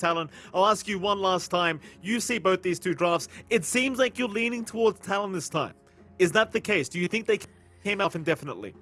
Talon. I'll ask you one last time. You see both these two drafts. It seems like you're leaning towards Talon this time. Is that the case? Do you think they came out indefinitely?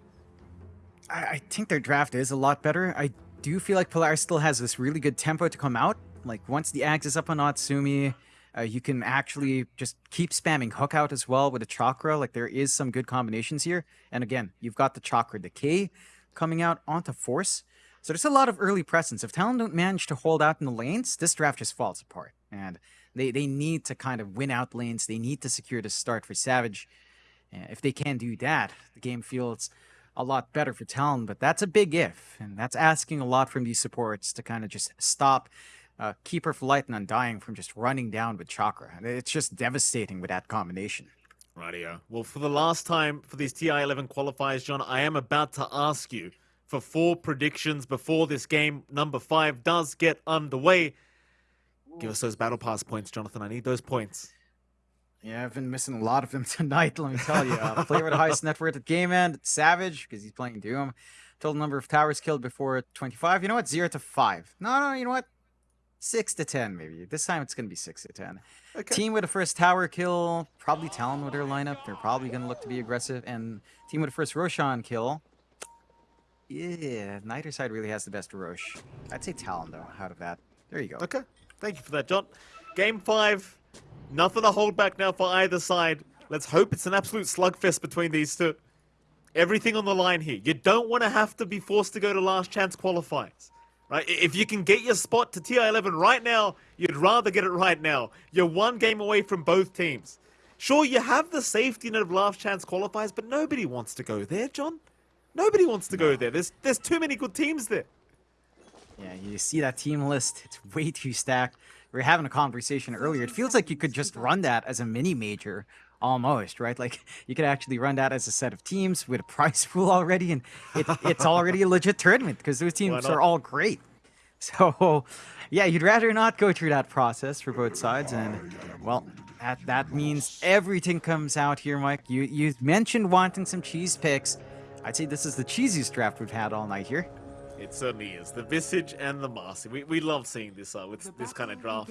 I, I think their draft is a lot better. I do feel like Polaris still has this really good tempo to come out. Like once the axe is up on Natsumi, uh, you can actually just keep spamming hook out as well with a chakra. Like there is some good combinations here. And again, you've got the chakra decay coming out onto force. So there's a lot of early presence. If Talon don't manage to hold out in the lanes, this draft just falls apart. And they, they need to kind of win out lanes. They need to secure the start for Savage. if they can do that, the game feels a lot better for Talon, but that's a big if, and that's asking a lot from these supports to kind of just stop uh, Keeper for Light and Undying from just running down with Chakra. It's just devastating with that combination. Rightio. Well, for the last time for these TI-11 qualifiers, John, I am about to ask you for four predictions before this game number five does get underway. Give us those battle pass points, Jonathan. I need those points. Yeah, I've been missing a lot of them tonight, let me tell you. Uh, player with the highest net worth at game end, Savage, because he's playing Doom. Total number of towers killed before 25. You know what? 0 to 5. No, no, you know what? 6 to 10, maybe. This time it's going to be 6 to 10. Okay. Team with the first tower kill, probably Talon with their lineup. They're probably going to look to be aggressive. And team with the first Roshan kill. Yeah, neither side really has the best Rosh. I'd say Talon, though, out of that. There you go. Okay. Thank you for that, John. Game 5. Nothing to hold back now for either side. Let's hope it's an absolute slugfest between these two. Everything on the line here. You don't want to have to be forced to go to last chance qualifiers. Right? If you can get your spot to TI-11 right now, you'd rather get it right now. You're one game away from both teams. Sure, you have the safety net of last chance qualifiers, but nobody wants to go there, John. Nobody wants to go there. There's there's too many good teams there. Yeah, you see that team list. It's way too stacked we were having a conversation earlier. It feels like you could just run that as a mini major almost, right? Like you could actually run that as a set of teams with a prize pool already, and it, it's already a legit tournament because those teams are all great. So, yeah, you'd rather not go through that process for both sides, and well, that that means everything comes out here, Mike. You you mentioned wanting some cheese picks. I'd say this is the cheesiest draft we've had all night here. It certainly is. The Visage and the Marci. We, we love seeing this uh, with this kind of draft.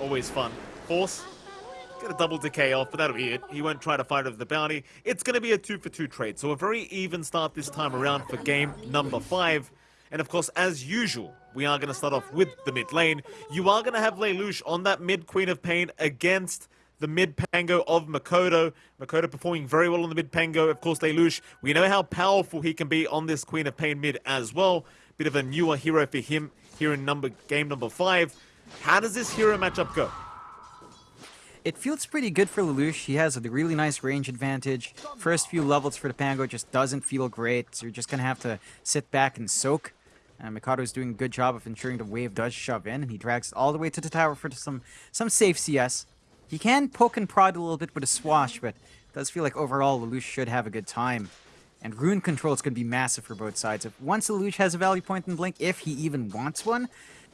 Always fun. Force, get a double decay off, but that'll be it. He won't try to fight over the bounty. It's going to be a two for two trade. So a very even start this time around for game number five. And of course, as usual, we are going to start off with the mid lane. You are going to have Lelouch on that mid Queen of Pain against the mid Pango of Mikoto. Mikoto performing very well on the mid Pango. Of course, Lelouch, we know how powerful he can be on this Queen of Pain mid as well. Bit of a newer hero for him here in number game number five. How does this hero matchup go? It feels pretty good for Lelouch. He has a really nice range advantage. First few levels for the Pango just doesn't feel great, so you're just going to have to sit back and soak. Uh, Mikoto is doing a good job of ensuring the wave does shove in, and he drags all the way to the tower for some, some safe CS. He can poke and prod a little bit with a swash, but it does feel like overall Lelouch should have a good time. And rune control is going to be massive for both sides. If once Lelouch has a value point in Blink, if he even wants one,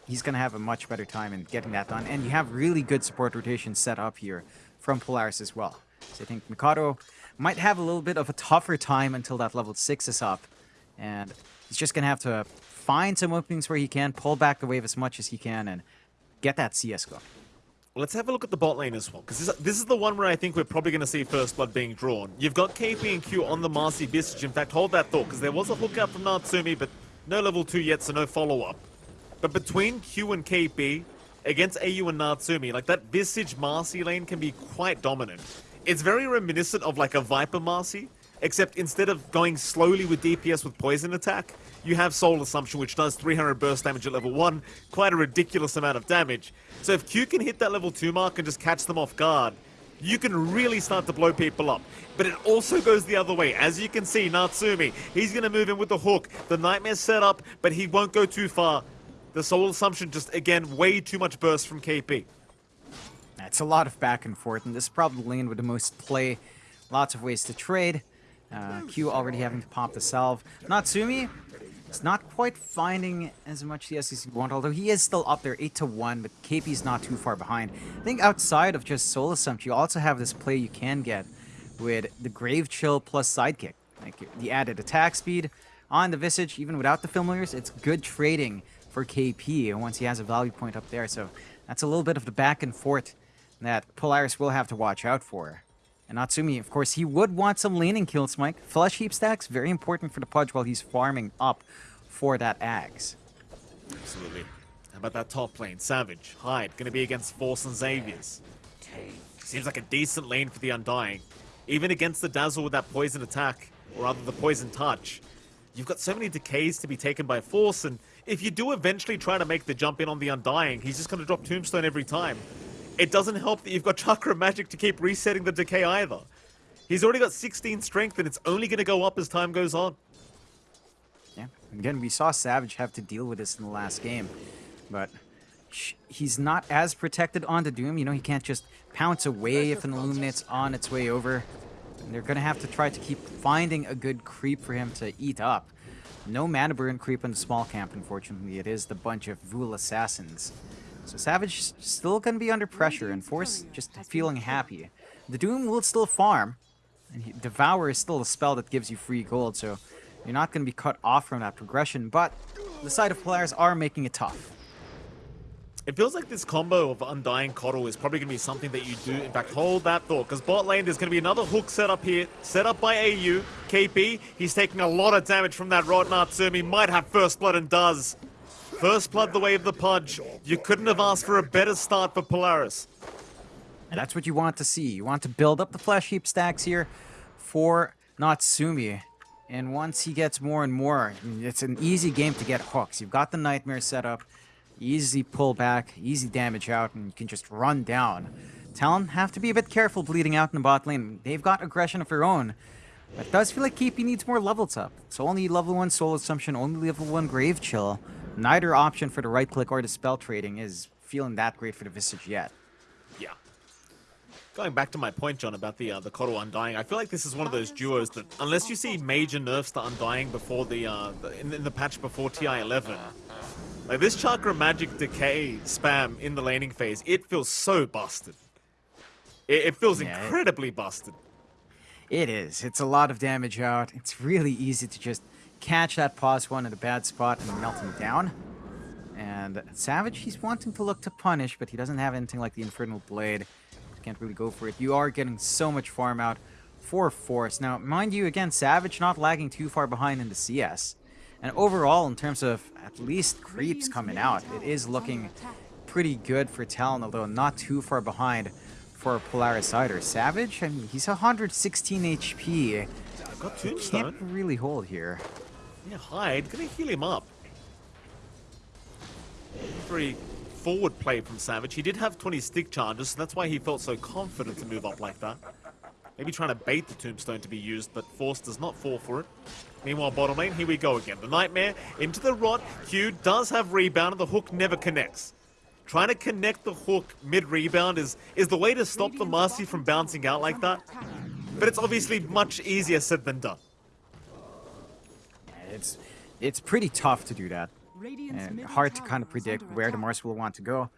he's going to have a much better time in getting that done. And you have really good support rotation set up here from Polaris as well. So I think Mikoto might have a little bit of a tougher time until that level 6 is up. And he's just going to have to find some openings where he can, pull back the wave as much as he can, and get that CS going. Let's have a look at the bot lane as well, because this, this, is the one where I think we're probably going to see First Blood being drawn. You've got KP and Q on the Marci Visage. In fact, hold that thought, because there was a hook out from Natsumi, but no level 2 yet, so no follow-up. But between Q and KP, against AU and Natsumi, like that Visage Marci lane can be quite dominant. It's very reminiscent of like a Viper Marci, except instead of going slowly with DPS with poison attack, you have Soul Assumption, which does 300 burst damage at level 1, quite a ridiculous amount of damage. So if Q can hit that level 2 mark and just catch them off guard, you can really start to blow people up. But it also goes the other way. As you can see, Natsumi, he's going to move in with the hook. The Nightmare's set up, but he won't go too far. The Soul Assumption just, again, way too much burst from KP. It's a lot of back and forth, and this is probably the lane with the most play. Lots of ways to trade. Uh, Q already having to pop the salve. Natsumi, it's not quite finding as much CS as he want, although he is still up there 8 to 1, but KP's not too far behind. I think outside of just Soul Assumption, you also have this play you can get with the Grave Chill plus Sidekick. Like the added attack speed on the Visage, even without the Familiars, it's good trading for KP once he has a value point up there. So that's a little bit of the back and forth that Polaris will have to watch out for. And Natsumi, of course, he would want some laning kills, Mike. Flesh heap stacks, very important for the Pudge while he's farming up for that Ags. Absolutely. How about that top lane? Savage, Hyde, gonna be against Force and Xavius. Seems like a decent lane for the Undying. Even against the Dazzle with that poison attack, or rather the poison touch. You've got so many decays to be taken by Force, and if you do eventually try to make the jump in on the Undying, he's just gonna drop Tombstone every time. It doesn't help that you've got Chakra Magic to keep resetting the decay either. He's already got 16 strength, and it's only gonna go up as time goes on. Yeah, again, we saw Savage have to deal with this in the last game, but he's not as protected on the Doom. You know, he can't just pounce away if an Illuminate's on its way over. And they're going to have to try to keep finding a good creep for him to eat up. No mana burn creep in the small camp, unfortunately. It is the bunch of Vhoul Assassins. So Savage still going to be under pressure, and Force just feeling happy. The Doom will still farm, and he, Devour is still a spell that gives you free gold, so you're not going to be cut off from that progression, but the side of Polaris are making it tough. It feels like this combo of Undying KotL is probably going to be something that you do. In fact, hold that thought, because bot lane, there's going to be another hook set up here, set up by AU. KP, he's taking a lot of damage from that Rot Natsumi, might have First Blood and does. First Blood the way of the Pudge. You couldn't have asked for a better start for Polaris. And that's what you want to see. You want to build up the Flesh Heap stacks here for Natsumi. And once he gets more and more, it's an easy game to get hooks. You've got the Nightmare set up. Easy pull back, easy damage out, and you can just run down. Talon have to be a bit careful bleeding out in the bot lane. They've got aggression of their own. But it does feel like KP needs more levels up. So only level 1 Soul Assumption, only level 1 Grave Chill. Neither option for the right click or the spell trading is feeling that great for the Visage yet. Yeah. Going back to my point, John, about the uh, the KotL Undying, I feel like this is one of those duos that, unless you see major nerfs to Undying before the, uh, the in, in the patch before TI 11, like this Chakra Magic Decay spam in the laning phase, it feels so busted. It, it feels yeah, incredibly it, busted. It is. It's a lot of damage out. It's really easy to just catch that pause one at a bad spot and melt him down. And Savage, he's wanting to look to punish, but he doesn't have anything like the Infernal Blade. Can't really go for it. You are getting so much farm out for Force. Now, mind you, again, Savage not lagging too far behind in the CS. And overall, in terms of at least creeps coming out, it is looking pretty good for Talon, although not too far behind for Polaris Cider. Savage, I mean, he's 116 HP. Got Tombstone. Can't really hold here. Yeah, Hyde, gonna heal him up. Very forward play from Savage. He did have 20 stick charges, so that's why he felt so confident to move up like that. Maybe trying to bait the Tombstone to be used, but Force does not fall for it. Meanwhile, bottom lane, here we go again. The Nightmare into the Rot. Q does have rebound, and the hook never connects. Trying to connect the hook mid-rebound is, is the way to stop the Marci from bouncing out like that. But it's obviously much easier said than done. It's, it's pretty tough to do that. And hard to kind of predict where the Mars will want to go.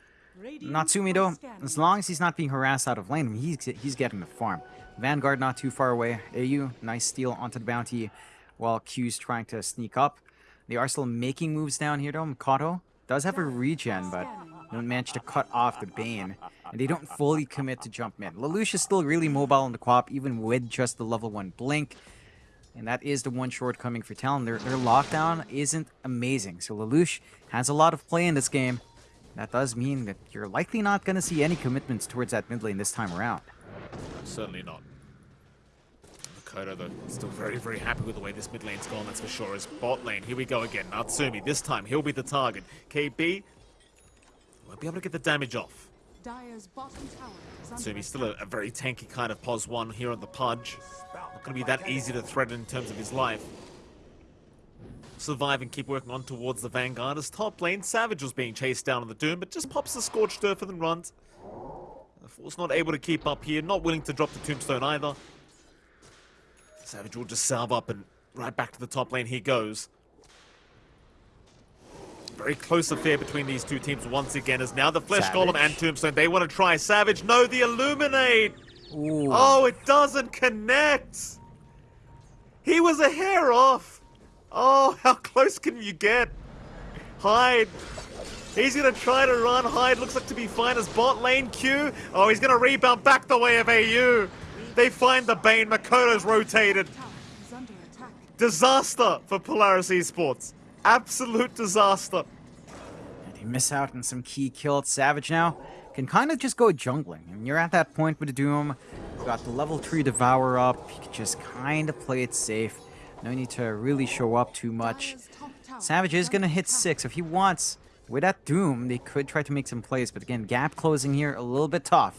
Natsumi though, as long as he's not being harassed out of lane, he's, he's getting the farm. Vanguard not too far away. AU, nice steal onto the bounty while Q's trying to sneak up. They are still making moves down here though. Mikoto does have a regen, but don't manage to cut off the Bane. And they don't fully commit to jump mid. Lelouch is still really mobile on the co-op, even with just the level 1 Blink. And that is the one shortcoming for Talon. Their, their lockdown isn't amazing. So Lelouch has a lot of play in this game. That does mean that you're likely not going to see any commitments towards that mid lane this time around. Certainly not. Mikoto, though, still very, very happy with the way this mid lane's gone, that's for sure. His bot lane, here we go again. Natsumi, this time, he'll be the target. KB won't be able to get the damage off. Natsumi's still a, a, very tanky kind of pos 1 here on the Pudge. Going to be that easy to threaten in terms of his life. Survive and keep working on towards the Vanguard as top lane. Savage was being chased down on the Doom, but just pops the Scorched Earth and then runs. The Force not able to keep up here, not willing to drop the Tombstone either. Savage will just salve up and right back to the top lane he goes. Very close affair between these two teams once again as now the Flesh Savage. Golem and Tombstone, they want to try Savage. No, the Illuminate! Ooh. Oh, it doesn't connect! He was a hair off! Oh, how close can you get? Hyde. He's gonna try to run. Hyde looks like to be fine as bot lane Q. Oh, he's gonna rebound back the way of AU. They find the Bane. Mikoto's rotated. is under attack. Disaster for Polaris Esports. Absolute disaster. And they miss out on some key kills. Savage now can kind of just go jungling. I mean, you're at that point with Doom. You got the level 3 Devour up. You can just kind of play it safe. No need to really show up too much. Savage is is going to hit 6 if he wants. With that Doom, they could try to make some plays. But again, gap closing here a little bit tough.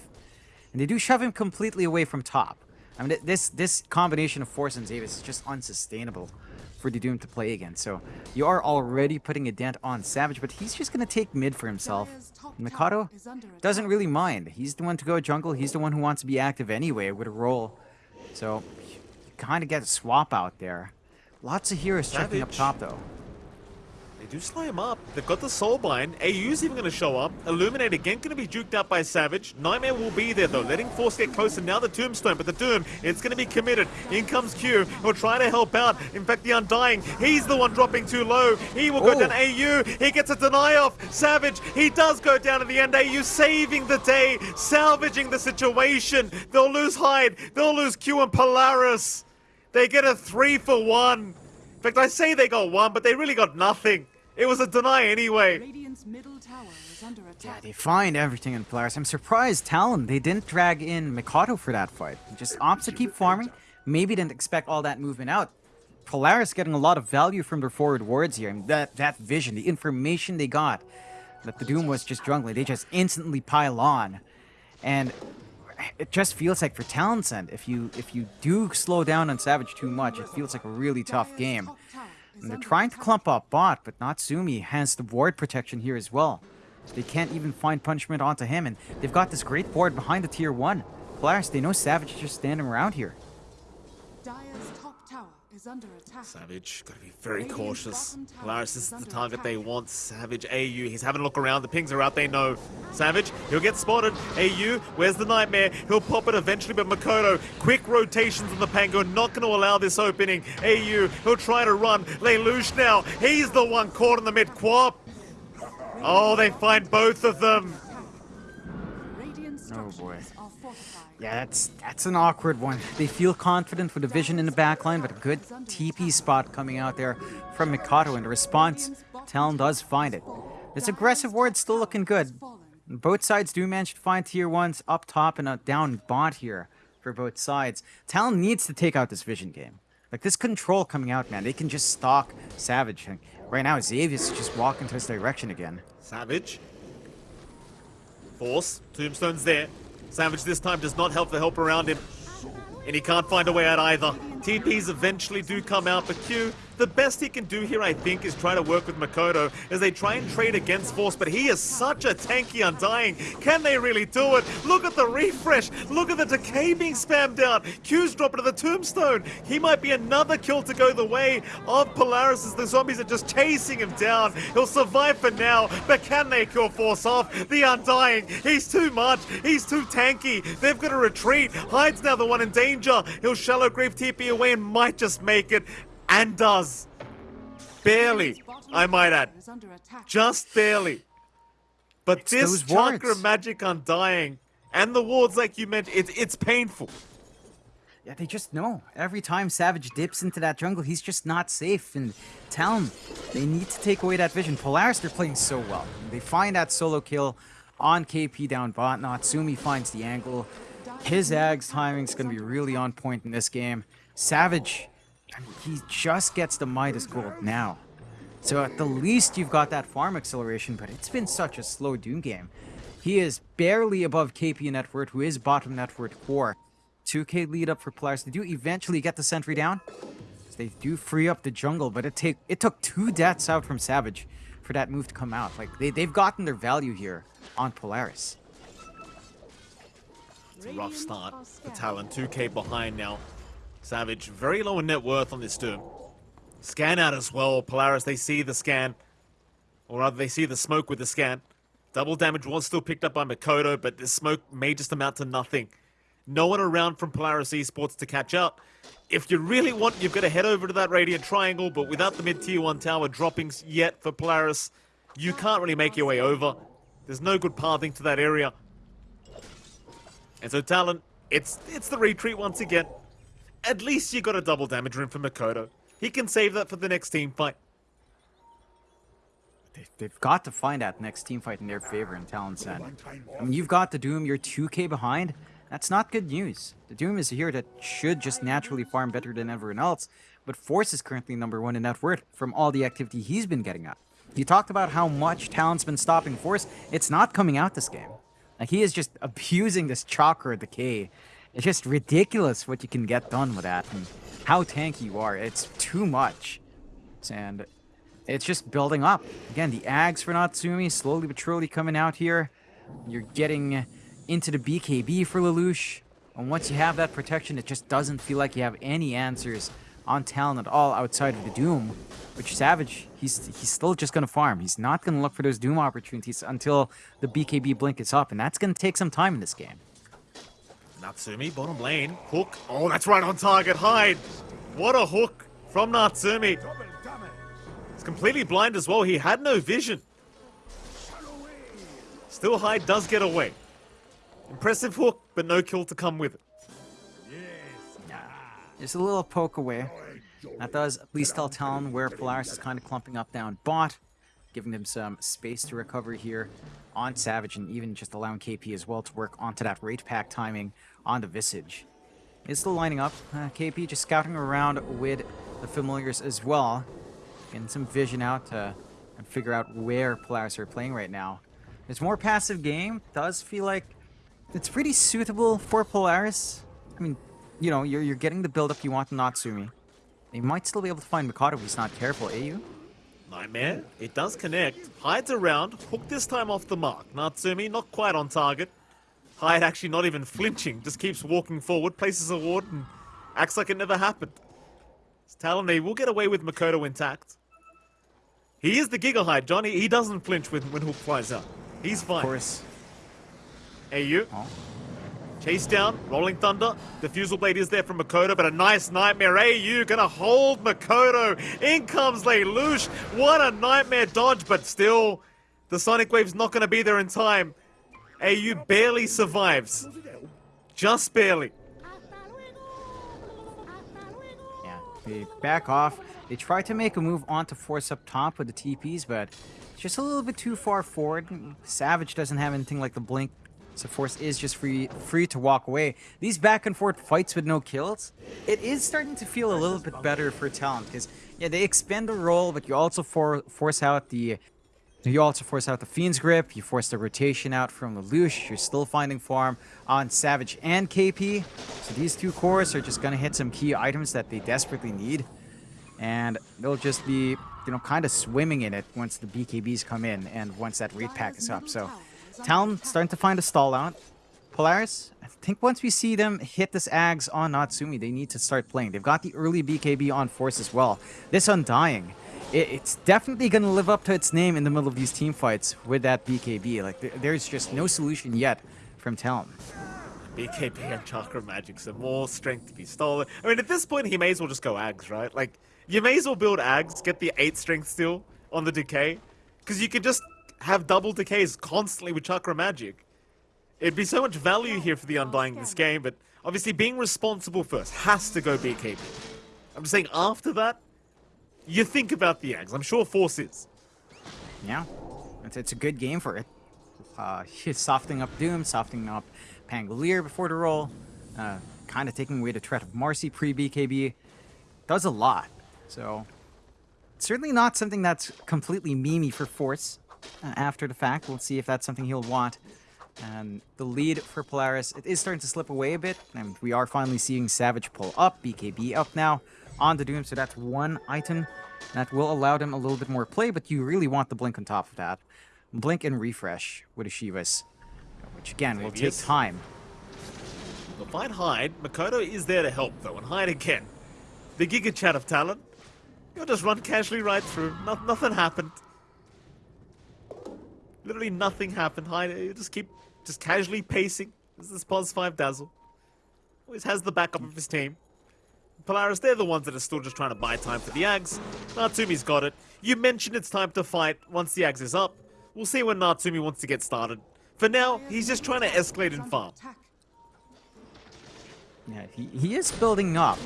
And they do shove him completely away from top. I mean, this this combination of Force and Xavius is just unsustainable for the Doom to play again. So you are already putting a dent on Savage, but he's just going to take mid for himself. Dire's top And tower Mikoto doesn't really mind. He's the one to go jungle. He's the one who wants to be active anyway with a role. So you kind of get a swap out there. Lots of heroes checking up top, though. They do slow him up. They've got the soul Soulbind. AU's even going to show up. Illuminate again going to be juked out by Savage. Nightmare will be there though, letting Force get closer. Now the Tombstone, but the Doom, it's going to be committed. In comes Q. He'll try to help out. In fact, the Undying, he's the one dropping too low. He will go Oh. down AU. He gets a deny off. Savage, he does go down in the end. AU saving the day, salvaging the situation. They'll lose Hyde. They'll lose Q and Polaris. They get a three for one. In fact, I say they got one, but they really got nothing. It was a deny anyway. Radiant's middle tower is under Yeah, they find everything in Polaris. I'm surprised Talon, they didn't drag in Mikoto for that fight. Just opts to keep farming. Maybe didn't expect all that movement out. Polaris getting a lot of value from their forward wards here. I mean, that, that vision, the information they got that the Doom was just jungling, they just instantly pile on. And it just feels like for Talon's end, if you if you do slow down on Savage too much, it feels like a really tough game. Top tower is And they're trying to clump up bot, but Natsumi has the ward protection here as well. They can't even find punishment onto him, and they've got this great board behind the tier 1. Polaris, they know Savage is just standing around here. Dire's top tower is under attack. Savage, gotta be very Radiant's cautious. bottom tower Polaris is is the under target they want. Savage, AU, he's having a look around. The pings are out, they know. Savage, he'll get spotted. AU, where's the nightmare? He'll pop it eventually, but Mikoto, quick rotations on the Pango, not gonna allow this opening. AU, he'll try to run. Lelouch now, he's the one caught in the mid quap. Oh, they find both of them. Radiant Oh, structures boy. Yeah, that's that's an awkward one. They feel confident with the vision in the backline, but a good TP spot coming out there from Mikoto, and the response, Talon does find it. This aggressive ward still looking good. Both sides do manage to find tier ones up top and a down bot here for both sides. Talon needs to take out this vision game. Like this control coming out, man, they can just stalk Savage. Right now, Xavius just walking to his direction again. Savage. Force. Tombstone's there. Savage this time does not help the help around him. And he can't find a way out either. TPs eventually do come out, but Q, the best he can do here, I think, is try to work with Mikoto as they try and trade against Force, but he is such a tanky Undying. Can they really do it? Look at the refresh. Look at the decay being spammed out. Q's dropping to the Tombstone. He might be another kill to go the way of Polaris as the zombies are just chasing him down. He'll survive for now, but can they kill Force off? The Undying, he's too much. He's too tanky. They've got to retreat. Hyde's now the one in danger. He'll shallow grave TP away and might just make it. And does. Barely, I might add. is under attack. Just barely. But It's this those chakra wards. magic undying and the wards like you mentioned, it, it's painful. Yeah, they just know. Every time Savage dips into that jungle, he's just not safe. And Talon, they need to take away that vision. Polaris, they're playing so well. They find that solo kill on KP down bot. Natsumi finds the angle. His Ags timing's going to be really on point in this game. Savage, He just gets the Midas gold now. So at the least, you've got that farm acceleration, but it's been such a slow Doom game. He is barely above KP net worth, who is bottom net worth 4. 2k lead up for Polaris. They do eventually get the sentry down. They do free up the jungle, but it take it took two deaths out from Savage for that move to come out. Like they, they've gotten their value here on Polaris. It's a rough start for Talon. 2k behind now. Savage, very low in net worth on this Doom. Scan out as well. Polaris, they see the scan. Or rather, they see the smoke with the scan. Double damage was still picked up by Mikoto, but the smoke may just amount to nothing. No one around from Polaris Esports to catch up. If you really want, you've got to head over to that Radiant Triangle, but without the mid-tier 1 tower droppings yet for Polaris, You can't really make your way over. There's no good pathing to that area. And so Talon, it's it's the retreat once again. At least you got a double damage rune for Mikoto. He can save that for the next team fight. They- They've got to find that next team fight in their favor in Talon's end. I mean, you've got the Doom, you're 2k behind. That's not good news. The Doom is a hero that should just naturally farm better than everyone else, but Force is currently number one in net worth from all the activity he's been getting up. You talked about how much Talon's been stopping Force. It's not coming out this game. Like, he is just abusing this chakra decay. It's just ridiculous what you can get done with that and how tanky you are. It's too much. And it's just building up. Again, the Ags for Natsumi slowly but surely coming out here. You're getting into the BKB for Lelouch. And once you have that protection, it just doesn't feel like you have any answers on Talon at all outside of the Doom. Which Savage, he's he's still just gonna farm. He's not gonna look for those Doom opportunities until the BKB blink is up, and that's gonna take some time in this game. Natsumi, bottom lane. Hook. Oh, that's right on target. Hyde. What a hook from Natsumi. He's completely blind as well. He had no vision. Still Hyde does get away. Impressive hook, but no kill to come with it. Just a little poke away. That does at least tell Talon where Polaris is kind of clumping up down bot, giving them some space to recover here on Savage, and even just allowing KP as well to work onto that rate pack timing on the Visage. It's still lining up. Uh, KP just scouting around with the familiars as well, getting some vision out to and figure out where Polaris are playing right now. It's more passive game. Does feel like it's pretty suitable for Polaris. I mean, you know, you're, you're getting the build-up you want in Natsumi. They might still be able to find Mikoto if he's not careful, eh, you? Nightmare. It does connect. Hides around. Hook this time off the mark. Natsumi not quite on target. Hyde actually not even flinching. Just keeps walking forward, places a ward, and acts like it never happened. It's telling me we'll get away with Mikoto intact. He is the Giga Hyde, Johnny. He doesn't flinch when, when Hook flies out. He's Of fine. course. AU. Oh. Chase down, Rolling Thunder. Diffusal Blade is there from Mikoto, but a nice Nightmare. AU gonna hold Mikoto. In comes Lelouch. What a Nightmare dodge, but still, the Sonic Wave's not gonna be there in time. AU barely survives. Just barely. Yeah, they back off. They try to make a move onto Force up top with the TPs, but just a little bit too far forward. Savage doesn't have anything like the blink, so Force is just free free to walk away. These back and forth fights with no kills, it is starting to feel a little bit better for Talon, because yeah, they expend the roll, but you also for, force out the you also force out the Fiend's Grip, you force the rotation out from Lelouch, you're still finding farm on Savage and KP. So these two cores are just gonna hit some key items that they desperately need. And they'll just be, you know, kind of swimming in it once the BKBs come in and once that raid pack is up. So Talon starting to find a stall out. Polaris, I think once we see them hit this Ags on Natsumi, they need to start playing. They've got the early BKB on Force as well. This Undying, it, it's definitely going to live up to its name in the middle of these team fights with that BKB. Like, there, there's just no solution yet from Talon. BKB and Chakra Magic, so more strength to be stolen. I mean, at this point, he may as well just go Ags, right? Like, you may as well build Ags, get the 8 strength still on the Decay, because you could just have double Decays constantly with Chakra Magic. It'd be so much value here for the Undying this game, but obviously being responsible first has to go BKB. I'm just saying, after that, you think about the Ags. I'm sure Force is. Yeah, it's, it's a good game for it. Uh, softening up Doom, softening up Pangolier before the roll, uh, kind of taking away the threat of Marci pre-BKB. Does a lot. So, certainly not something that's completely memey for Force uh, after the fact. We'll see if that's something he'll want. And the lead for Polaris, it is starting to slip away a bit. And we are finally seeing Savage pull up, BKB up now on the Doom. So that's one item that will allow them a little bit more play, but you really want the Blink on top of that. Blink and Refresh with a Shivas, which again will take time. They'll find Hyde. Mikoto is there to help, though, and Hyde again. The Giga Chad of Talon. You'll just run casually right through. No, nothing happened. Literally nothing happened. Hyde, you just keep just casually pacing. This is pos 5 Dazzle. Always has the backup of his team. Polaris, they're the ones that are still just trying to buy time for the Ags. Natsumi's got it. You mentioned it's time to fight once the Ags is up. We'll see when Natsumi wants to get started. For now, he's just trying to escalate and farm. Yeah, he, he is building up.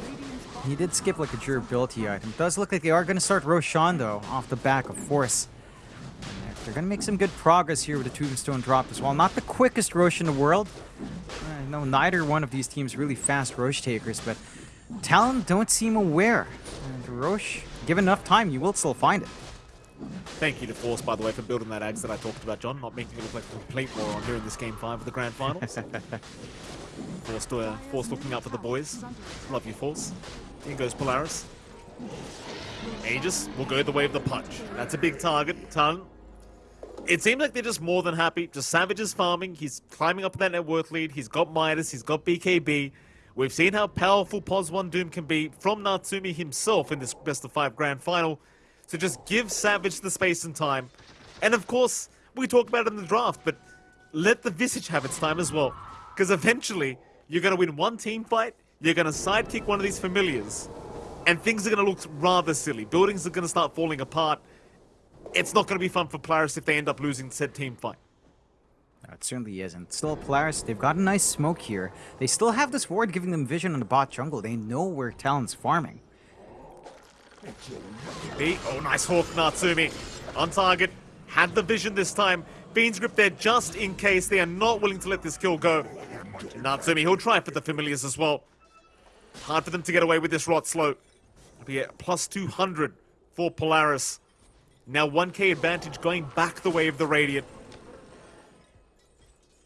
He did skip like a durability item. Does look like they are going to start Roshan though, off the back of Force. They're going to make some good progress here with the Tombstone drop as well. Not the quickest Rosh in the world. Uh, no, neither one of these teams really fast Rosh takers, but Talon don't seem aware. And Rosh, given enough time, you will still find it. Thank you to Force, by the way, for building that Axe that I talked about, John. Not making it look like a complete moron during this game five of the grand finals. Force, uh, Force looking out for the boys. Love you, Force. In goes Polaris. Aegis will go the way of the Pudge. That's a big target. Ton. It seems like they're just more than happy. Just Savage is farming. He's climbing up that net worth lead. He's got Midas. He's got BKB. We've seen how powerful Pos 1 Doom can be from Natsumi himself in this best of five grand final. So just give Savage the space and time. And of course, we talk about it in the draft, but let the Visage have its time as well. Because eventually, you're going to win one team fight, you're going to sidekick one of these familiars, and things are going to look rather silly. Buildings are going to start falling apart. It's not going to be fun for Polaris if they end up losing said team fight. It certainly isn't. Still, Polaris, they've got a nice smoke here. They still have this ward giving them vision on the bot jungle. They know where Talon's farming. B. Oh, nice hook, Natsumi. On target. Had the vision this time. Fiend's grip there just in case they are not willing to let this kill go. Natsumi, he'll try for the familiars as well. Hard for them to get away with this rot slow. It'll be a plus 200 for Polaris. Now 1k advantage going back the way of the Radiant.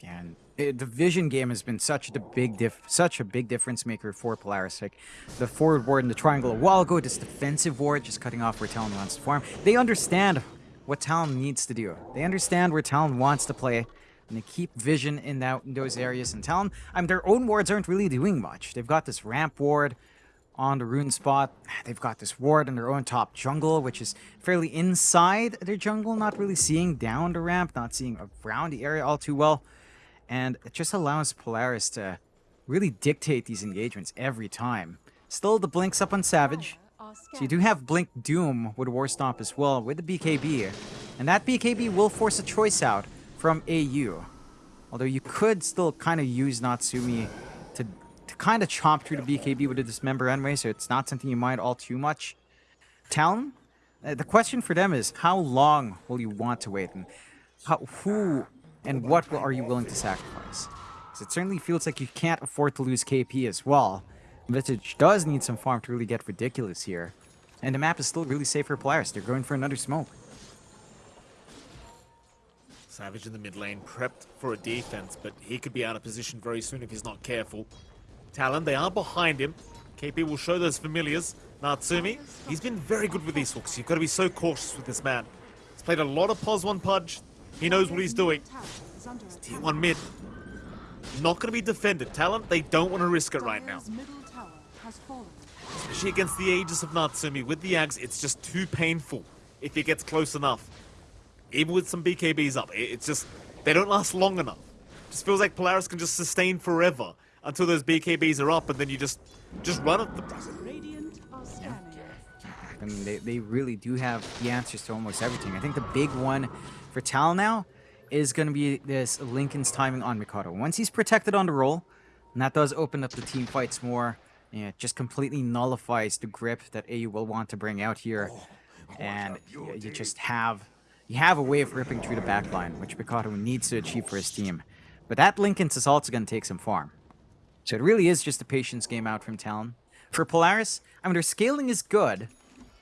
And it, the vision game has been such a big diff, such a big difference maker for Polaris. Like the forward ward and the triangle a while ago, this defensive ward just cutting off where Talon wants to farm. They understand what Talon needs to do. They understand where Talon wants to play, and they keep vision in that in those areas. And Talon, I mean, their own wards aren't really doing much. They've got this ramp ward on the rune spot. They've got this ward in their own top jungle, which is fairly inside their jungle, not really seeing down the ramp, not seeing around the area all too well. And it just allows Polaris to really dictate these engagements every time. Still, the blink's up on Savage. So you do have Blink Doom with War Stomp as well, with the BKB. And that BKB will force a choice out from AU. Although you could still kind of use Natsumi to, to kind of chomp through the BKB with a Dismember anyway, so it's not something you mind all too much. Talon, uh, the question for them is, how long will you want to wait? And how, who and what are you willing to sacrifice? 'Cause it certainly feels like you can't afford to lose KP as well. Visage does need some farm to really get ridiculous here. And the map is still really safe for Polaris. They're going for another smoke. Savage in the mid lane, prepped for a defense, but he could be out of position very soon if he's not careful. Talon, they are behind him. KP will show those familiars. Natsumi, he's been very good with these hooks. You've got to be so cautious with this man. He's played a lot of Pos 1 Pudge. He knows what he's doing. Tower is under Tier attack. 1 mid. Not going to be defended. Talon, they don't want to risk it right now. Especially against the Aegis of Natsumi. With the Axe, it's just too painful if he gets close enough. Even with some BKBs up, it's just, they don't last long enough. Just feels like Polaris can just sustain forever until those BKBs are up and then you just, just run them. Radiant. I mean, they, they really do have the answers to almost everything. I think the big one for Tal now is going to be this Linken's timing on Mikoto. Once he's protected on the roll, and that does open up the team fights more, yeah, it just completely nullifies the grip that AU will want to bring out here. And you, you just have you have a way of ripping through the backline, which Mikoto needs to achieve for his team. But that Linken's is also going to take some farm. So it really is just a patience game out from Talon. For Polaris, I mean, their scaling is good.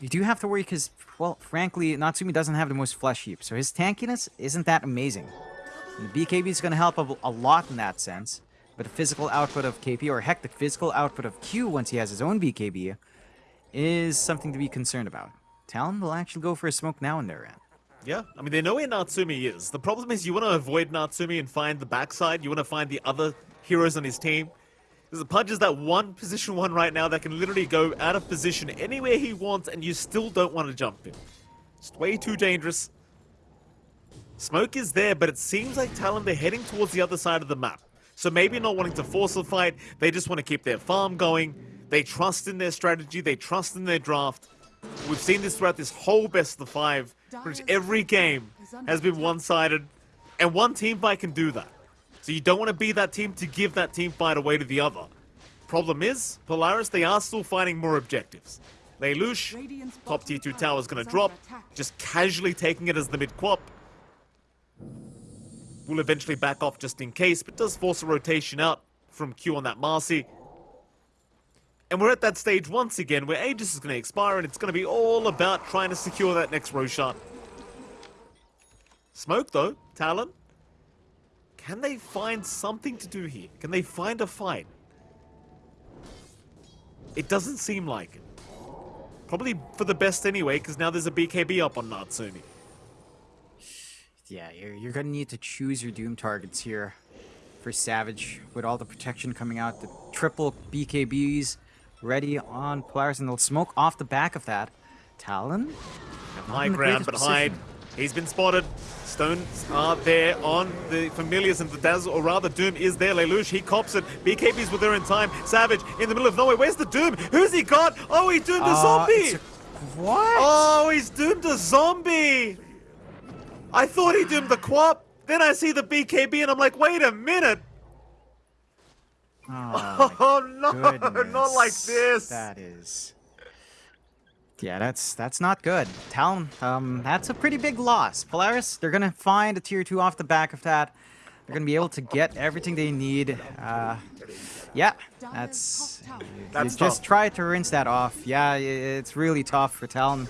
You do have to worry because, well, frankly, Natsumi doesn't have the most flesh heap, so his tankiness isn't that amazing. And the BKB is going to help a, a lot in that sense, but the physical output of KP, or heck, the physical output of Q once he has his own BKB, is something to be concerned about. Talon will actually go for a smoke now in their end. Yeah, I mean, they know where Natsumi is. The problem is you want to avoid Natsumi and find the backside. You want to find the other heroes on his team. Because the Pudge is that one position one right now that can literally go out of position anywhere he wants and you still don't want to jump him. It's way too dangerous. Smoke is there, but it seems like Talon, they're heading towards the other side of the map. So maybe not wanting to force a fight, they just want to keep their farm going. They trust in their strategy, they trust in their draft. We've seen this throughout this whole best of the five. Pretty every game has been one-sided, and one team fight can do that. So you don't want to be that team to give that team fight away to the other. Problem is, Polaris, they are still finding more objectives. Lelouch, top tier 2 tower is going to drop, just casually taking it as the mid-quap. Will eventually back off just in case, but does force a rotation out from Q on that Marci. And we're at that stage once again where Aegis is going to expire and it's going to be all about trying to secure that next Roshan. Smoke though, Talon. Can they find something to do here? Can they find a fight? It doesn't seem like it. Probably for the best anyway, because now there's a BKB up on Natsumi. Yeah, you're, you're gonna need to choose your Doom targets here for Savage with all the protection coming out. The triple BKBs ready on Polaris, and they'll smoke off the back of that. Talon? High ground, but position. He's been spotted. Stones are there on the Familiars, and the Dazzle, or rather Doom is there. Lelouch, he cops it. BKBs were there in time. Savage in the middle of nowhere. Where's the Doom? Who's he got? Oh, he doomed a Uh, zombie! a- what? Oh, he's doomed a zombie! I thought he doomed the Quap. Then I see the BKB and I'm like, wait a minute! Oh, Oh no, my not like this! That is. Yeah, that's that's not good. Talon, um, that's a pretty big loss. Polaris, they're gonna find a tier two off the back of that. They're gonna be able to get everything they need. Uh, yeah, that's. top tower. you That's just try to rinse that off. Yeah, it's really tough for Talon.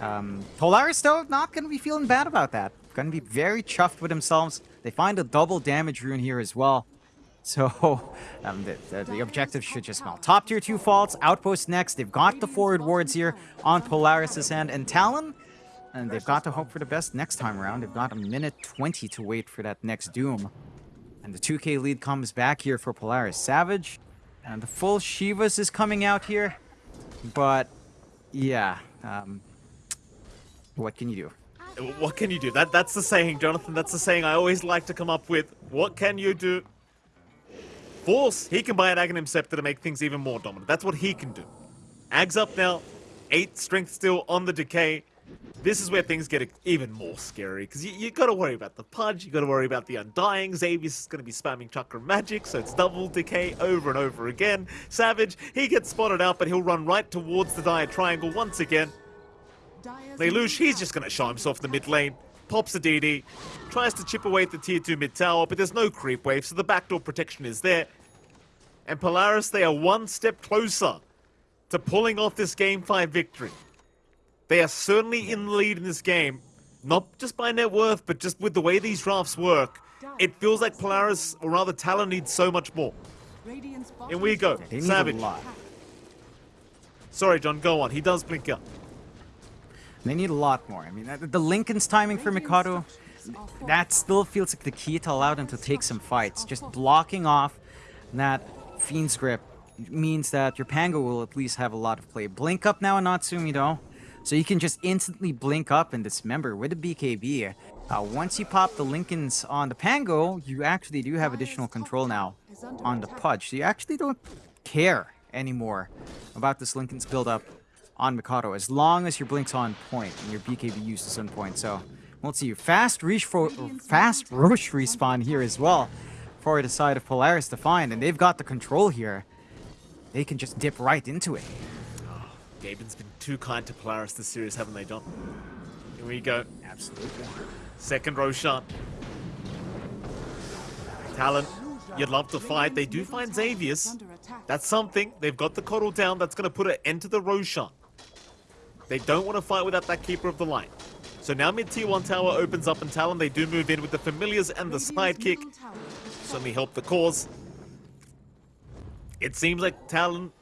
Um, Polaris, though, not gonna be feeling bad about that. Gonna be very chuffed with themselves. They find a double damage rune here as well. So, um, the, the, the objective should just well. Top tier 2 faults, outpost next. They've got the forward wards here on Polaris' end. And Talon, and they've got to hope for the best next time around. They've got a minute 20 to wait for that next Doom. And the 2k lead comes back here for Polaris. Savage, and the full Shivas is coming out here. But, yeah, um, what can you do? What can you do? That That's the saying, Jonathan. That's the saying I always like to come up with. What can you do? Force, he can buy an Aghanim Scepter to make things even more dominant. That's what he can do. Ag's up now. 8 strength still on the decay. This is where things get even more scary, because you, you gotta worry about the Pudge, you gotta worry about the Undying, Xavius is gonna be spamming Chakra Magic, so it's double decay over and over again. Savage, he gets spotted out, but he'll run right towards the Dire Triangle once again. Lelouch, he's just going to is show himself in the mid lane, pops a DD, tries to chip away at the tier 2 mid tower, but there's no creep wave, so the backdoor protection is there. And Polaris, they are one step closer to pulling off this game 5 victory. They are certainly in the lead in this game, not just by net worth, but just with the way these drafts work. It feels like Polaris, or rather Talon, needs so much more. Radiant's bottom Here we go. tower They is need Savage. Sorry, John, go on. He does blink up. They need a lot more. I mean, the, the Linken's timing for Mikoto, that still feels like the key to allow them to take some fights. Just blocking off that Fiend's Grip means that your Pango will at least have a lot of play. Blink up now on Natsumi though, so you can just instantly blink up and dismember with the BKB. Uh, once you pop the Linkens on the Pango, you actually do have additional control now on the Pudge. So you actually don't care anymore about this Linken's build up on Mikoto as long as your blink's on point and your BKB used is some point. So we'll see. You. Fast reach for fast Rosh respawn here as well for the side of Polaris to find, and they've got the control here. They can just dip right into it. Oh, Gaben's been too kind to Polaris this series, haven't they, John? Here we go. Absolutely. Second Roshan. Talon, you'd love to fight. They do find Xavius. That's something. They've got the KotL down. That's going to put an end to the Roshan. They don't want to fight without that Keeper of the Light. So now mid tier 1 tower opens up and Talon, they do move in with the Familiars and the Sidekick. Certainly help the cause. It seems like Talon,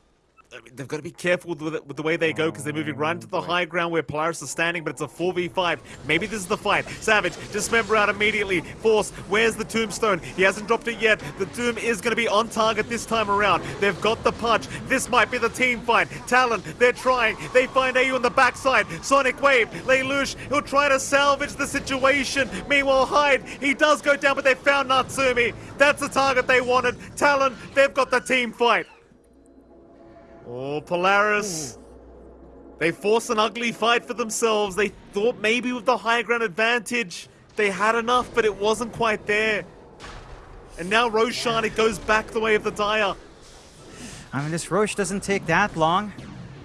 I mean, they've got to be careful with, it- with the way they go because they're moving right into the oh, high ground where Polaris is standing, but it's a 4v5. Maybe this is the fight. Savage, dismember out immediately. Force, where's the tombstone? He hasn't dropped it yet. The tomb is going to be on target this time around. They've got the punch. This might be the team fight. Talon, they're trying. They find AU on the backside. Sonic Wave, Lelouch, he'll try to salvage the situation. Meanwhile, Hyde, he does go down, but they found Natsumi. That's the target they wanted. Talon, they've got the team fight. Oh, Polaris. They force an ugly fight for themselves. They thought maybe with the high ground advantage, they had enough, but it wasn't quite there. And now Roshan, it goes back the way of the Dire. I mean, this Rosh doesn't take that long.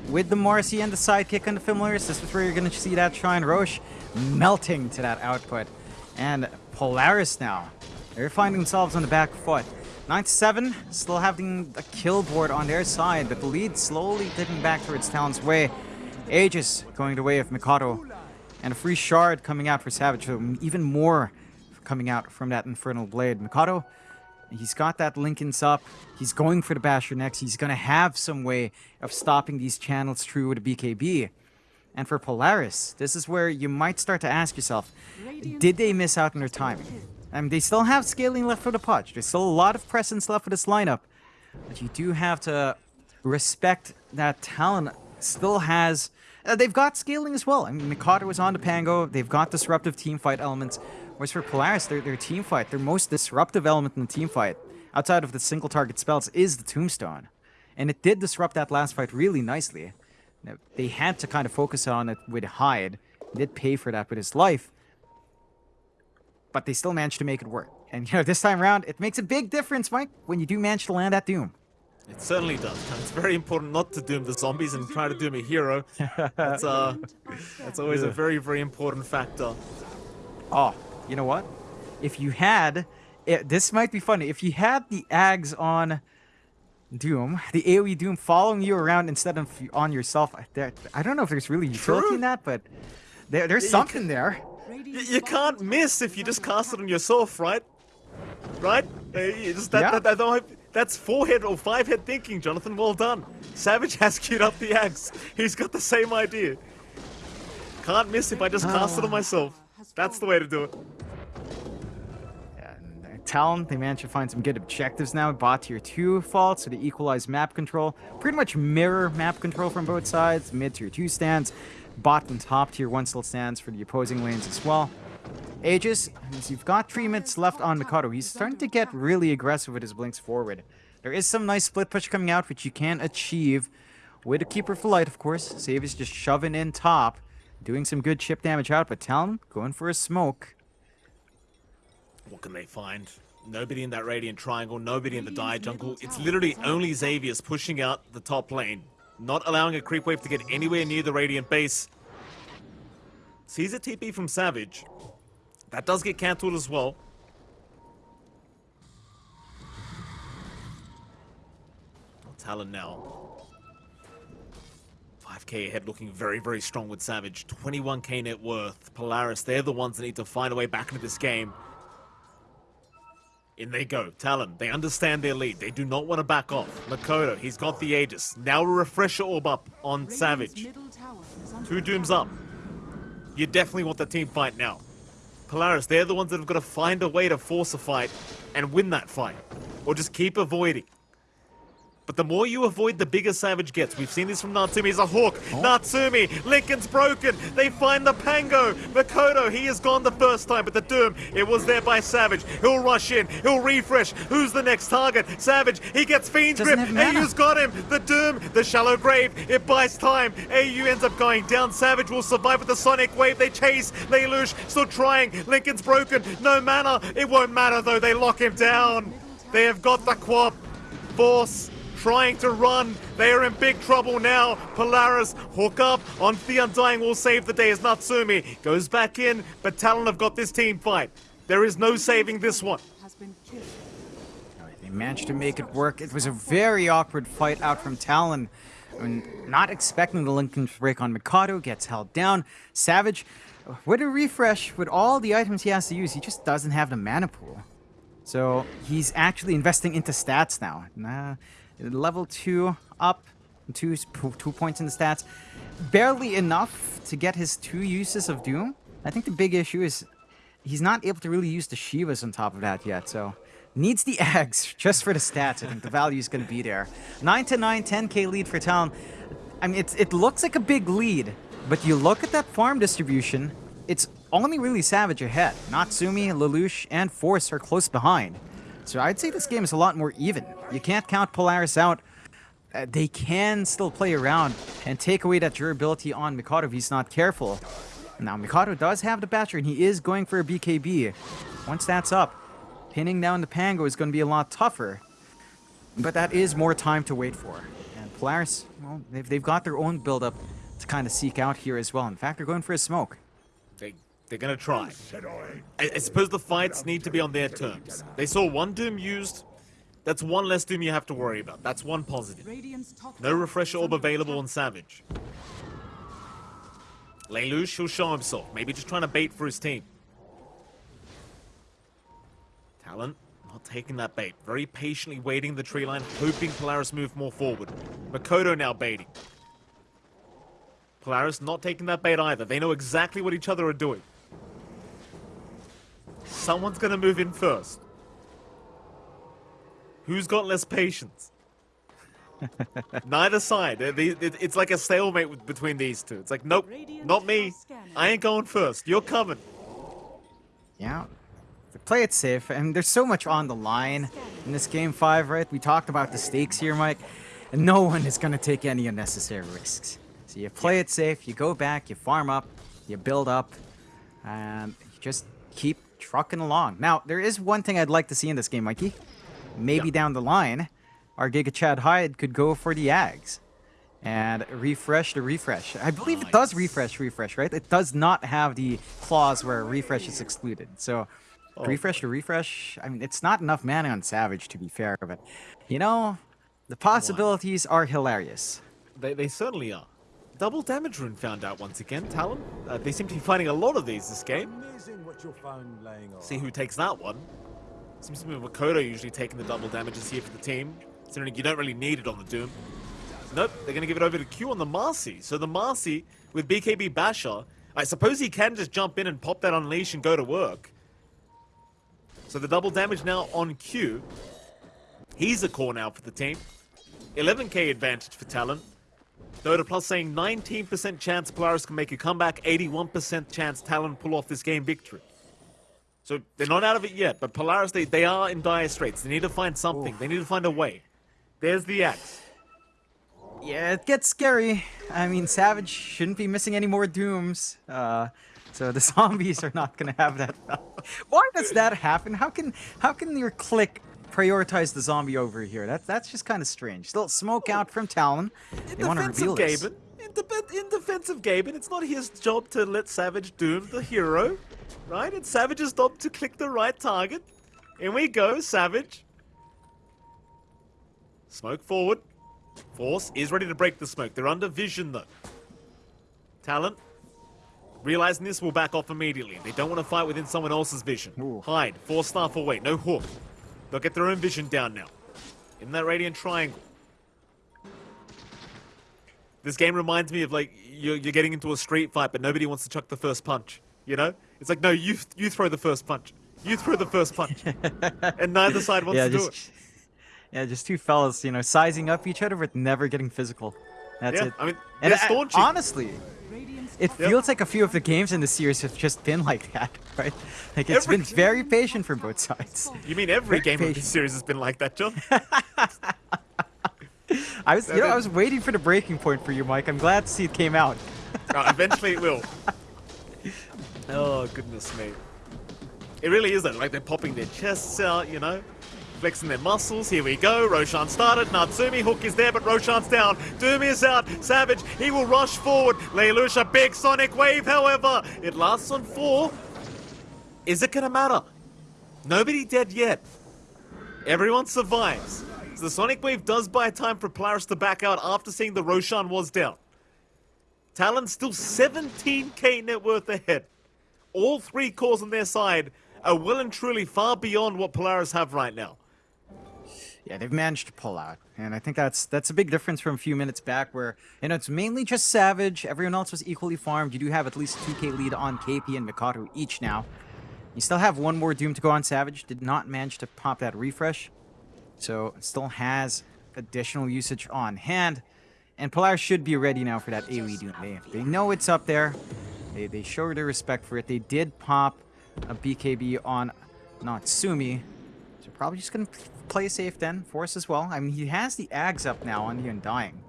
With the Morrissey and the sidekick and the Familiars, this is where you're going to see that Shrine Rosh melting to that output. And Polaris now, they're finding themselves on the back foot. 9-7, still having a kill board on their side, but the lead slowly dipping back towards Talon's way. Aegis going the way of Mikoto. And a free shard coming out for Savage, so even more coming out from that Infernal Blade. Mikoto, he's got that Linken's up. He's going for the Basher next. He's to have some way of stopping these channels through with a BKB. And for Polaris, this is where you might start to ask yourself, did they miss out on their timing? They still have scaling left for the Pudge. There's still a lot of presence left for this lineup. But you do have to respect that Talon still has... Uh, they've got scaling as well. I mean, Mikoto was on the Pango. They've got disruptive team fight elements. Whereas for Polaris, their, their team fight, their most disruptive element in the team fight, outside of the single target spells, is the Tombstone. And it did disrupt that last fight really nicely. Now, they had to kind of focus on it with Hyde. He did pay for that with his life. But they still managed to make it work. And, you know, this time around, it makes a big difference, Mike, when you do manage to land that Doom. It certainly does. It's very important not to doom the zombies and try to doom a hero. That's, uh, that's always a very, very important factor. Oh, you know what? If you had, it, this might be funny. If you had the Ags on Doom, the AoE Doom following you around instead of on yourself, there, I don't know if there's really utility True. in that, but there, there's something there. Y- you can't miss if you just cast it on yourself, right? Right? Uh, just, that, Yeah. that, that, don't- that's four head or five head thinking, Jonathan. Well done. Savage has queued up the axe. He's got the same idea. Can't miss if I just cast it on myself. That's the way to do it. And, uh, Talon, they managed to find some good objectives now. Bot tier 2 fault, so they equalize map control. Pretty much mirror map control from both sides. Mid tier 2 stands. Bot and top tier 1 still stands for the opposing lanes as well. Aegis, you've got three minutes left on Mikoto. He's starting to get really aggressive with his blinks forward. There is some nice split push coming out, which you can achieve with a Keeper for Light, of course. Save is just shoving in top, doing some good chip damage out, but Talon going for a smoke. What can they find? Nobody in that Radiant Triangle, nobody in the Dire Jungle. It's literally only Xavius pushing out the top lane, not allowing a creep wave to get anywhere near the Radiant base. Sees a TP from Savage. That does get cancelled as well. Talon now. 5k ahead looking very, very strong with Savage. 21k net worth. Polaris, they're the ones that need to find a way back into this game. In they go. Talon, they understand their lead. They do not want to back off. Mikoto, he's got the Aegis. Now a refresher orb up on Savage. middle tower is under Two dooms up. You definitely want the team fight now. Polaris, they're the ones that have got to find a way to force a fight and win that fight. Or just keep avoiding. But the more you avoid, the bigger Savage gets. We've seen this from Natsumi. He's a hook. Oh. Natsumi. Linken's broken. They find the Pango. Mikoto, he is gone the first time, but the Doom, it was there by Savage. He'll rush in. He'll refresh. Who's the next target? Savage. He gets Fiend's Doesn't Grip. AU's got him. The Doom, the Shallow Grave. It buys time. AU ends up going down. Savage will survive with the Sonic Wave. They chase. Lelouch still trying. Linken's broken. No mana. It won't matter though. They lock him down. They have got the Quap. Force trying to run. They are in big trouble now. Polaris hook up on the Undying will save the day as Natsumi goes back in, but Talon have got this team fight. There is no saving this one. They managed to make it work. It was a very awkward fight out from Talon. I mean, not expecting the Linken break on Mikoto, gets held down. Savage, with a refresh, with all the items he has to use, he just doesn't have the mana pool. So he's actually investing into stats now. Nah, level 2 up, two, two points in the stats. Barely enough to get his two uses of Doom. I think the big issue is he's not able to really use the Shivas on top of that yet, so needs the eggs just for the stats. I think the value is going to be there. 9 to 9, 10k lead for Talon. I mean, it's, it looks like a big lead, but you look at that farm distribution, it's only really Savage ahead. Natsumi, Lelouch, and Force are close behind. So I'd say this game is a lot more even. You can't count Polaris out. uh, they can still play around and take away that durability on Mikoto if he's not careful. Now, Mikoto does have the Basher, and he is going for a BKB. Once that's up, pinning down the Pango is going to be a lot tougher. But that is more time to wait for. And Polaris, well, they've, they've got their own build-up to kind of seek out here as well. In fact, they're going for a smoke. They, they're gonna try. I, I suppose the fights need to be on their terms. They saw one Doom used. That's one less Doom you have to worry about. That's one positive. No tower refresher orb available on Savage. Lelouch, he'll show himself. Maybe just trying to bait for his team. Talon, not taking that bait. Very patiently waiting the tree line, hoping Polaris move more forward. Mikoto now baiting. Polaris not taking that bait either. They know exactly what each other are doing. Someone's gonna move in first. Who's got less patience? Neither side. Uh, the- it- It's like a stalemate between these two. It's like, nope, not me. I ain't going first. You're coming. Yeah. Play it safe, and there's so much on the line in this game five, right? We talked about the stakes here, Mike, and no one is gonna take any unnecessary risks. So you play it safe, you go back, you farm up, you build up, and you just keep trucking along. Now, there is one thing I'd like to see in this game, Mikey. Maybe down the line, our Giga Chad Hyde could go for the Ags and refresh the refresh. I believe it does refresh refresh, right? It does not have the clause where refresh is excluded. So Oh, refresh to refresh. I mean, it's not enough mana on Savage to be fair, but you know, the possibilities are hilarious. They, they certainly are. Double damage rune found out once again, Talon. Uh, they seem to be finding a lot of these this game. Amazing you'll find laying on. See who takes that one. Seems to be Mikoto usually taking the double damages here for the team. Considering you don't really need it on the Doom. Nope, they're going to give it over to Q on the Marci. So the Marci with BKB Basher, I suppose he can just jump in and pop that Unleash and go to work. So the double damage now on Q. He's a core now for the team. 11k advantage for Talon. Dota Plus saying 19% chance Polaris can make a comeback, 81% chance Talon pull off this game victory. So they're not out of it yet, but Polaris, they, they are in dire straits. They need to find something. They need to find a way. There's the axe. Yeah, it gets scary. I mean, Savage shouldn't be missing any more Dooms. Uh, so the zombies are not gonna have that. Why does that happen? How can how can your click prioritize the zombie over here? That's that's just kind of strange. Still smoke out from Talon. In They want to defense reveal of this. Gaben, in, de- in defense of Gaben, it's not his job to let Savage doom the hero, right? It's Savage's job to click the right target. In we go, Savage. Smoke forward. Force is ready to break the smoke. They're under vision though. Talon. Realizing this will back off immediately. They don't want to fight within someone else's vision. Ooh. Hyde. Four staff away. No hook. They'll get their own vision down now. In that radiant triangle. This game reminds me of like you're, you're getting into a street fight, but nobody wants to chuck the first punch. You know? It's like no, you you throw the first punch. You throw the first punch, and neither side wants yeah, to do it. yeah, just two fellas, you know, sizing up each other but never getting physical. That's Yeah, it. I mean, and I- honestly, it Yep. feels like a few of the games in the series have just been like that, right? Like it's Every- been very patient from both sides. You mean every Very game of patient. this series has been like that, John? I was, you know, I was waiting for the breaking point for you, Mike. I'm glad to see it came out. Uh, eventually it will. Oh, goodness me. It really is though, like they're popping their chests out, you know? Flexing their muscles, here we go, Roshan started, Natsumi, Hook is there, but Roshan's down, Doom is out, Savage, he will rush forward, Lelouch, big sonic wave, however, it lasts on four. Is it gonna matter? Nobody dead yet. Everyone survives. So the sonic wave does buy time for Polaris to back out after seeing the Roshan was down. Talon still 17k net worth ahead. All three cores on their side are well and truly far beyond what Polaris have right now. Yeah, they've managed to pull out, and I think that's that's a big difference from a few minutes back, where you know it's mainly just Savage. Everyone else was equally farmed. You do have at least 2k lead on KP and Mikoto each now. You still have one more Doom to go on Savage. Did not manage to pop that refresh, so still has additional usage on hand. And Polaris should be ready now for that AoE Doom. They, they know it's up there. They, they show their respect for it. They did pop a BKB on Natsumi. So probably just gonna p- play safe then. Force as well. I mean, he has the Ags up now on the Undying.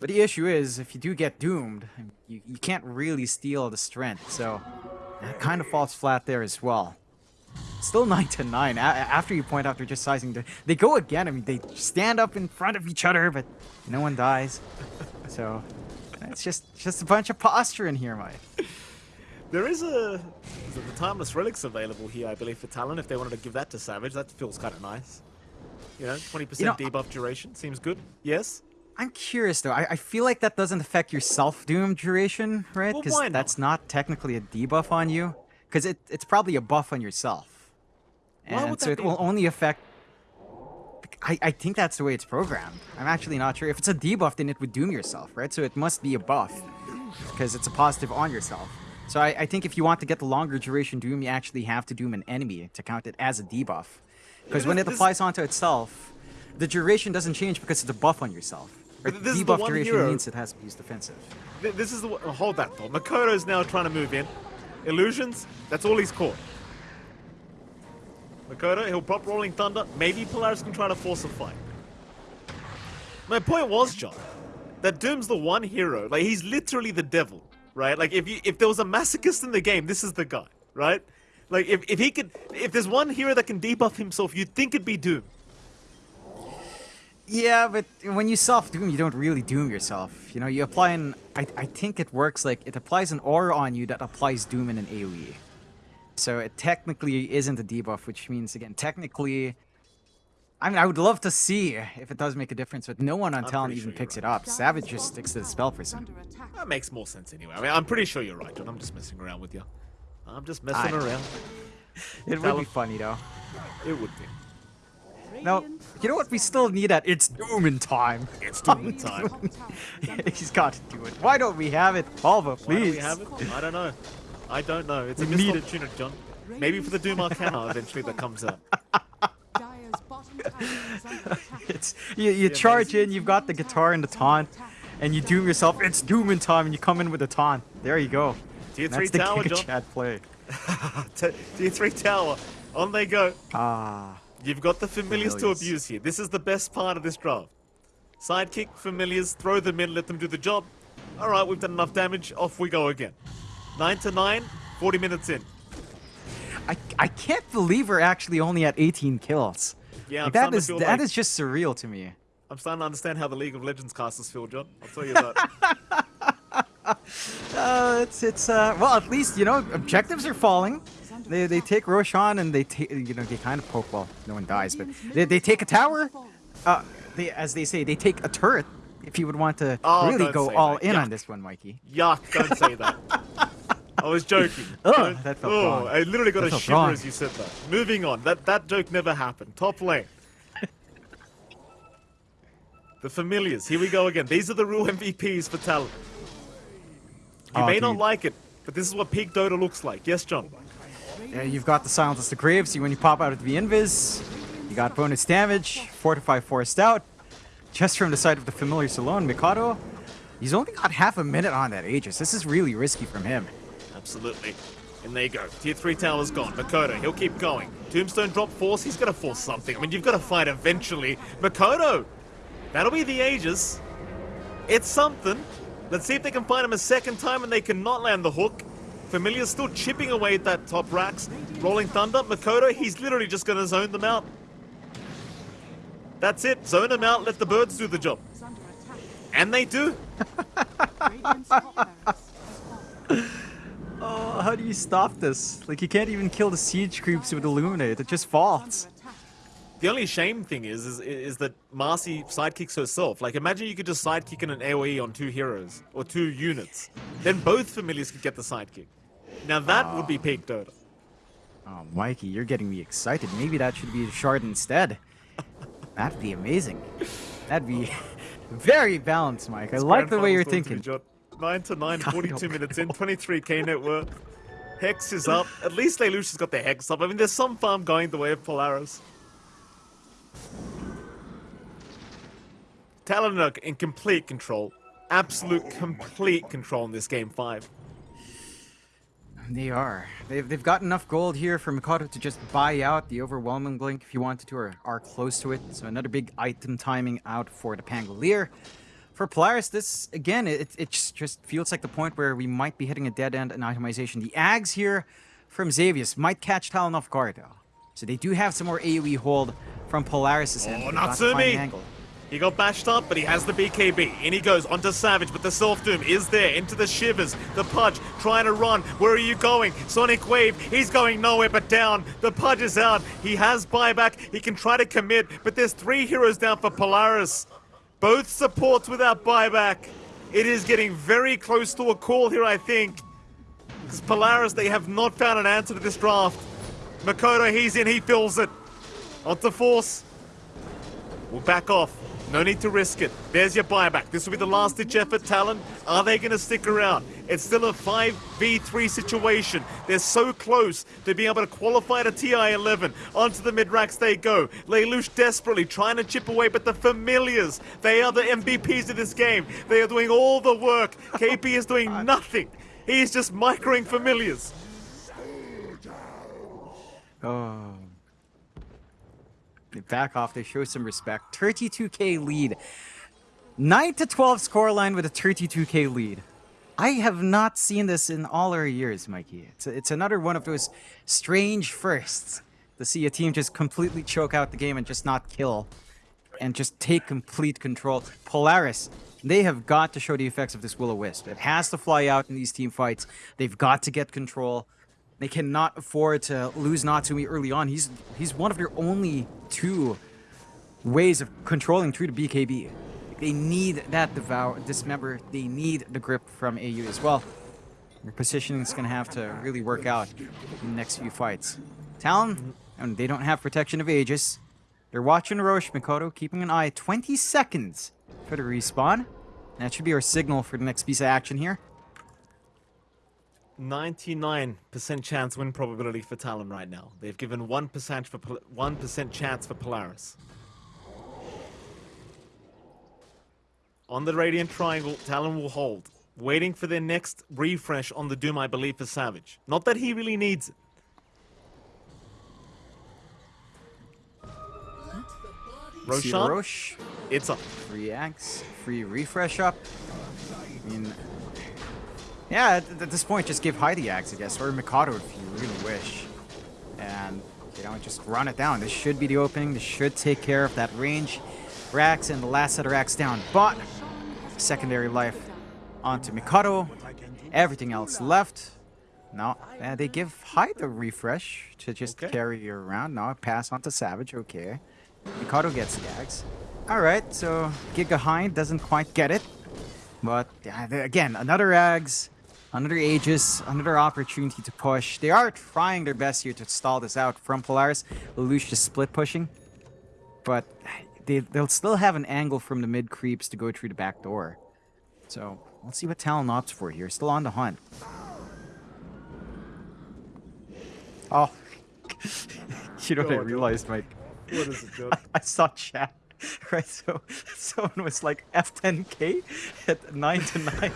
But the issue is, if you do get doomed, you, you can't really steal the strength, so that kind of falls flat there as well. Still 9 to 9. A- after you point out they're just sizing, the, they go again. I mean, they stand up in front of each other, but no one dies. So it's just just a bunch of posture in here, Mike. There is a is the timeless relics available here, I believe, for Talon. If they wanted to give that to Savage, that feels kind of nice. You know, 20% You know, debuff duration seems good. Yes. I'm curious though. I, I feel like that doesn't affect your self doom duration, right? Because not? that's not technically a debuff on you. Because it, it's probably a buff on yourself. Why And so it be? will only affect. I, I think that's the way it's programmed. I'm actually not sure. If it's a debuff, then it would doom yourself, right? So it must be a buff. Because it's a positive on yourself. So I, I think if you want to get the longer duration doom, you actually have to doom an enemy to count it as a debuff. Because when it applies onto itself, the duration doesn't change because it's a buff on yourself. Right? This Debuff duration hero- means it has to be used defensive. This is the one- hold that thought. Mikoto's now trying to move in. Illusions, that's all he's caught. Makoto, he'll pop Rolling Thunder. Maybe Polaris can try to force a fight. My point was, John, that Doom's the one hero. Like he's literally the devil, right? Like if you, if there was a masochist in the game, this is the guy, right? Like if, if he could, if there's one hero that can debuff himself, you'd think it'd be Doom. Yeah, but when you self doom, you don't really doom yourself. You know, you apply an. I, I think it works like it applies an aura on you that applies doom in an AoE. So it technically isn't a debuff, which means again, technically. I mean, I would love to see if it does make a difference, but no one on I'm Talon even sure you're picks it up. Savage just sticks to the spell for some. That makes more sense anyway. I mean, I'm pretty sure you're right, John. I'm just messing around with you. I'm just messing I- around. It would be funny though. It would be. No, you know what? We still need that. It's doom in time. It's Doom in time. Top tower is under He's got to do it. Why don't we have it, Alva? Please. Why do we have it? I don't know. I don't know. It's a We missed need it. opportunity, John. Maybe for the Doom Arcana eventually that comes out. Dire's bottom tower is under attack. It's you, you charge in, you've got the guitar and the taunt, and you doom yourself. It's doom in time, and you come in with a taunt. There you go. Tier And 3 That's the tower, John. Chad play. Tier 3 tower. On they go. Ah, You've got the familiars to abuse here. This is the best part of this draft. Sidekick, familiars, throw them in, let them do the job. Alright, we've done enough damage. Off we go again. 9 to 9, 40 minutes in. I, I can't believe we're actually only at 18 kills. Yeah, Like, that is that like- is just surreal to me. I'm starting to understand how the League of Legends casters feel, John. I'll tell you that. Uh, it's it's uh well at least you know objectives are falling. They they take Roshan and they take you know they kind of poke well no one dies but they, they take a tower. Uh, they as they say they take a turret. If you would want to Oh, really go all that. in Yuck. on this one, Mikey. Yuck, don't say that. I was joking. Don't- that felt oh, wrong. I literally got That a shiver wrong. as you said that. Moving on. That that joke never happened. Top lane. the familiars. Here we go again. These are the real MVPs for Talon. You Oh, may not like it, but this is what peak Dota looks like. Yes, John. Yeah, you've got the Silence of the Graves. You when you pop out of the Invis, you got bonus damage, Fortify Forced Out. Just from the side of the familiar alone, Mikoto, he's only got half a minute on that Aegis. This is really risky from him. Absolutely. And there you go. Tier 3 tower's gone. Mikoto, he'll keep going. Tombstone drop force, he's gonna force something. I mean, you've got to fight eventually. Mikoto! That'll be the Aegis. It's something. Let's see if they can find him a second time and they cannot land the hook. Familiar's still chipping away at that top racks. Rolling Thunder, Mikoto, he's literally just gonna zone them out. That's it. Zone them out, let the birds do the job. And they do. Oh, how do you stop this? Like, you can't even kill the siege creeps with Illuminate. It just falls. The only shame thing is, is, is that Marcy sidekicks herself. Like, imagine you could just sidekick in an AoE on two heroes or two units. Then both familiars could get the sidekick. Now that would be ah. peak Dota. Oh, Mikey, you're getting me excited. Maybe that should be the shard instead. That'd be amazing. That'd be very balanced, Mike. I like the way you're thinking. 9 to 9, 42 minutes in, 23k net worth. Hex is up. At least Lelouch's got the Hex up. I mean, there's some farm going the way of Polaris. Talon are in complete control. Absolute complete control in this game 5. They are. They've, they've got enough gold here for Mikoto to just buy out the Overwhelming Blink if you wanted to, or are close to it. So another big item timing out for the Pangolier. For Polaris, this, again, it, it just just feels like the point where we might be hitting a dead end in itemization. The Ags here from Xavius might catch Talon off guard, though. So they do have some more AoE hold from Polaris' end. Oh, They've to find Natsumi! an. He got bashed up, but he has the BKB. In he goes onto Savage, but the Self Doom is there. Into the Shivers. The Pudge trying to run. Where are you going? Sonic Wave. He's going nowhere but down. The Pudge is out. He has buyback. He can try to commit, but there's three heroes down for Polaris. Both supports without buyback. It is getting very close to a call here, I think. Because Polaris, they have not found an answer to this draft. Mikoto, he's in. He fills it. Onto Force. We'll back off. No need to risk it. There's your buyback. This will be the last ditch effort, Talon. Are they going to stick around? It's still a 5v3 situation. They're so close to being able to qualify to TI-11. Onto the mid-racks they go. Lelouch desperately trying to chip away, but the Familiars, they are the MVPs of this game. They are doing all the work. KP is doing nothing. He's just microing Familiars. Oh. Back off. They show some respect. 32k lead. 9 to 12 scoreline with a 32k lead. I have not seen this in all our years, Mikey. It's, it's another one of those strange firsts to see a team just completely choke out the game and just not kill and just take complete control. Polaris, they have got to show the effects of this Will-O-Wisp. It has to fly out in these team fights. They've got to get control. They cannot afford to lose Natsumi early on. He's he's one of their only two ways of controlling through the BKB. They need that devour dismember. They need the grip from AU as well. Their positioning is going to have to really work out in the next few fights. Talon, and they don't have protection of Aegis. They're watching Rosh Mikoto, keeping an eye 20 seconds for the respawn. That should be our signal for the next piece of action here. 99% chance win probability for Talon right now. They've given 1% for 1% chance for Polaris. On the Radiant Triangle, Talon will hold, waiting for their next refresh on the Doom, I believe, for Savage. Not that he really needs it. Roshan, Rosh, it's up. free axe, free refresh up. I mean, yeah, at, at this point, just give Heidi axe, I guess, or Mikoto if you really wish. And, you know, just run it down. This should be the opening. This should take care of that range. Rax and the last set of racks down. But, secondary life onto Mikoto. Everything else left. No, uh, they give Hyde a refresh to just Okay. carry you around. Now pass on to Savage, okay. Mikado gets the axe. Alright, so Giga Hyde doesn't quite get it. But yeah, again, another Ags, another Aegis, another opportunity to push. They are trying their best here to stall this out from Polaris. Lelouch just split pushing. But they, they'll still have an angle from the mid creeps to go through the back door. So let's see what Talon opts for here. Still on the hunt. Oh. you know what I realized, Mike? What is it, John? I saw chat. Right, so someone was like F10K at 9 to 9.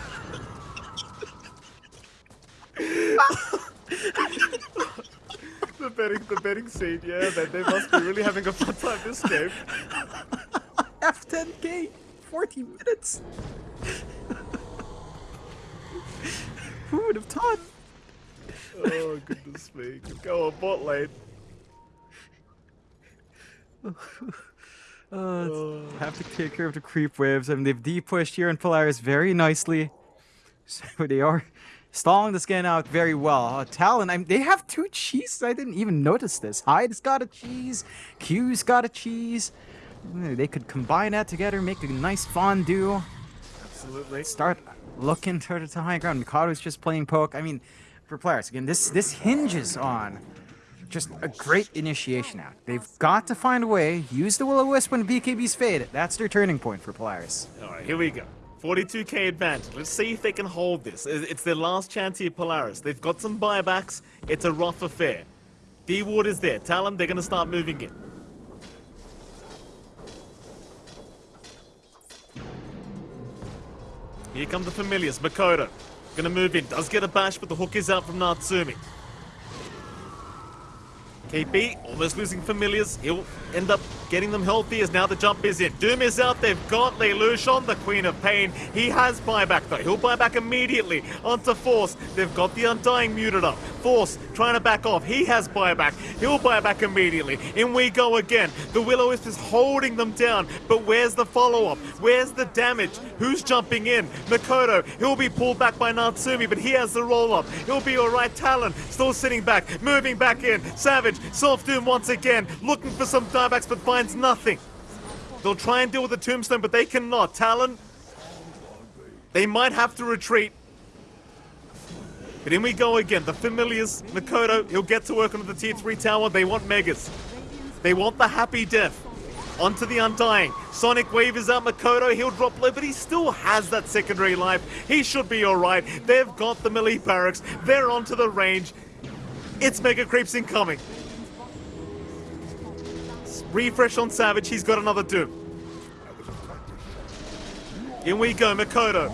The betting, the betting scene, yeah, they, they must be really having a fun time this game. F10K! 40 minutes! Who would have thought? Oh, goodness me. Go on, bot lane. Uh, have to take care of the creep waves. I mean, they've de-pushed here in Polaris very nicely. So they are stalling this game out very well. Uh, Talon, I mean, they have two cheeses. I didn't even notice this. Hyde's got a cheese. Q's got a cheese. They could combine that together, make a nice fondue. Absolutely. Start looking to the high ground. Mikado's just playing poke. I mean, for players, again, this this hinges on just a great initiation out. They've got to find a way, use the Will-O-Wisp when BKB's fade. That's their turning point for Polaris. All right, here we go. 42k advantage. Let's see if they can hold this. It's their last chance here, Polaris. They've got some buybacks. It's a rough affair. D-Ward is there. Tell them they're going to start moving in. Here come the familiars. Mikoto. Gonna move in. Does get a bash, but the hook is out from Natsumi. KP almost losing familiars. He'll end up getting them healthy as now the jump is in. Doom is out. They've got Lelouch the Queen of Pain. He has buyback though. He'll buy back immediately onto Force. They've got the Undying muted up. Force trying to back off. He has buyback. He'll buy back immediately. In we go again. The Will-O-Wisp is holding them down. But where's the follow-up? Where's the damage? Who's jumping in? Mikoto. He'll be pulled back by Natsumi, but he has the roll-up. He'll be alright. Talon still sitting back. Moving back in. Savage. Self Doom once again. Looking for some diebacks, but finds nothing. They'll try and deal with the tombstone, but they cannot. Talon. They might have to retreat. But in we go again. The familiars, Mikoto, he'll get to work on the tier 3 tower. They want Megas. They want the happy death. Onto the Undying. Sonic Wave is out. Mikoto, he'll drop low, but he still has that secondary life. He should be alright. They've got the melee barracks. They're onto the range. It's Mega Creeps incoming. Refresh on Savage. He's got another Doom. In we go. Mikoto.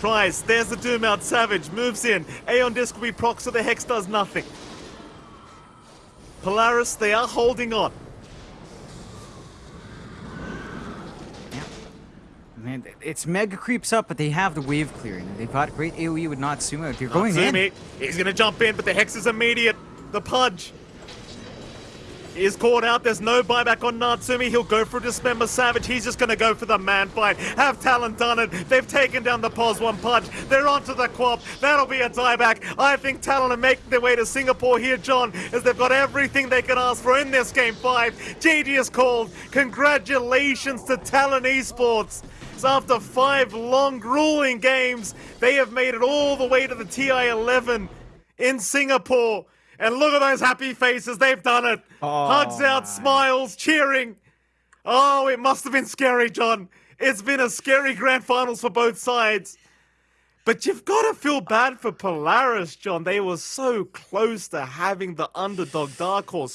Tries. There's the Doom out. Savage moves in. Aeon Disc will be proc, so the Hex does nothing. Polaris, they are holding on. Man, it's mega creeps up, but they have the wave clearing. They've got great AoE with Natsumi. They're going in. Natsumi, he's gonna jump in, but the Hex is immediate. The Pudge is caught out. There's no buyback on Natsumi. He'll go for Dismember Savage. He's just going to go for the man fight. Have Talon done it? They've taken down the Pos one punch. They're onto the Quap. That'll be a dieback. I think Talon are making their way to Singapore here, John, as they've got everything they can ask for in this game five. GG is called. Congratulations to Talon Esports. So after five long, grueling games, they have made it all the way to the TI-11 in Singapore. And look at those happy faces. They've done it. Oh, Hugs out, smiles, cheering. Oh, it must have been scary, John. It's been a scary grand finals for both sides. But you've got to feel bad for Polaris, John. They were so close to having the underdog Dark Horse.